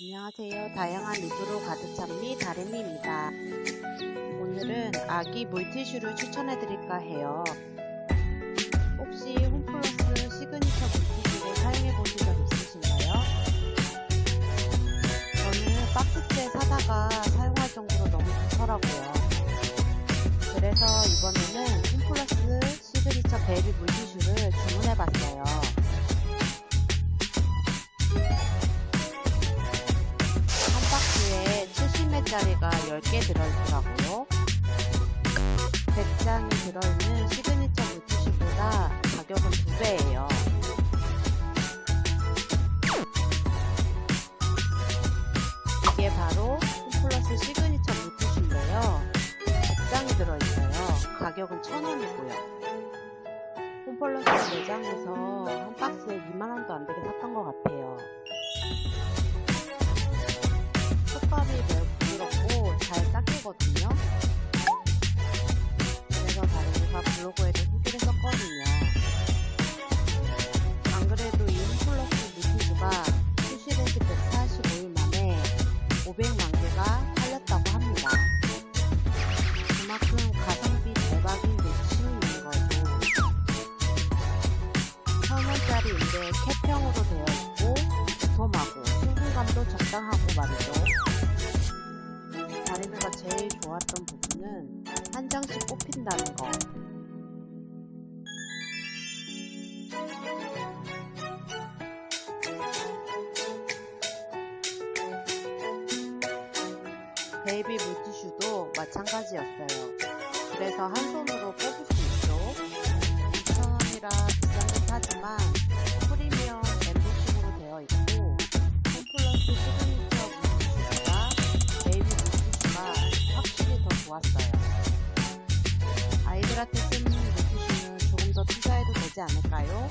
안녕하세요. 다양한 리뷰로 가득 찬 미 다린입니다. 오늘은 아기 물티슈를 추천해드릴까 해요. 짜리가 10개 들어있더라고요. 100장이 들어있는 시그니처 물티슈보다 가격은 2배예요. 이게 바로 홈플러스 시그니처 물티슈인데요. 100장이 들어있어요. 가격은 1000원이고요. 홈플러스 매장에서 한 박스에 2만원도 안되게 샀던 것 같아요. 블로그에도 후기를 썼거든요. 안 그래도 이 홈플러스 물티슈가 출시된 지 145일 만에 500만 개가 팔렸다고 합니다. 그만큼 가성비 대박인 물티슈인 거고 1000원짜리인데 캡형으로 되어 있고 도톰하고 수분감도 적당하고 말이죠. 다리미가 제일 좋았던 부분은 한 장씩 뽑힌다는 거. 베이비 물티슈도 마찬가지였어요. 그래서 한 손으로 뽑을 수 있도록 2,000원이라 비싸긴 하지만 프리미엄 멤버십으로 되어 있고 홈플러스 시그니처 물티슈보다 베이비 물티슈가 확실히 더 좋았어요. 아이들한테 쓰는 물티슈는 조금 더 투자해도 되지 않을까요?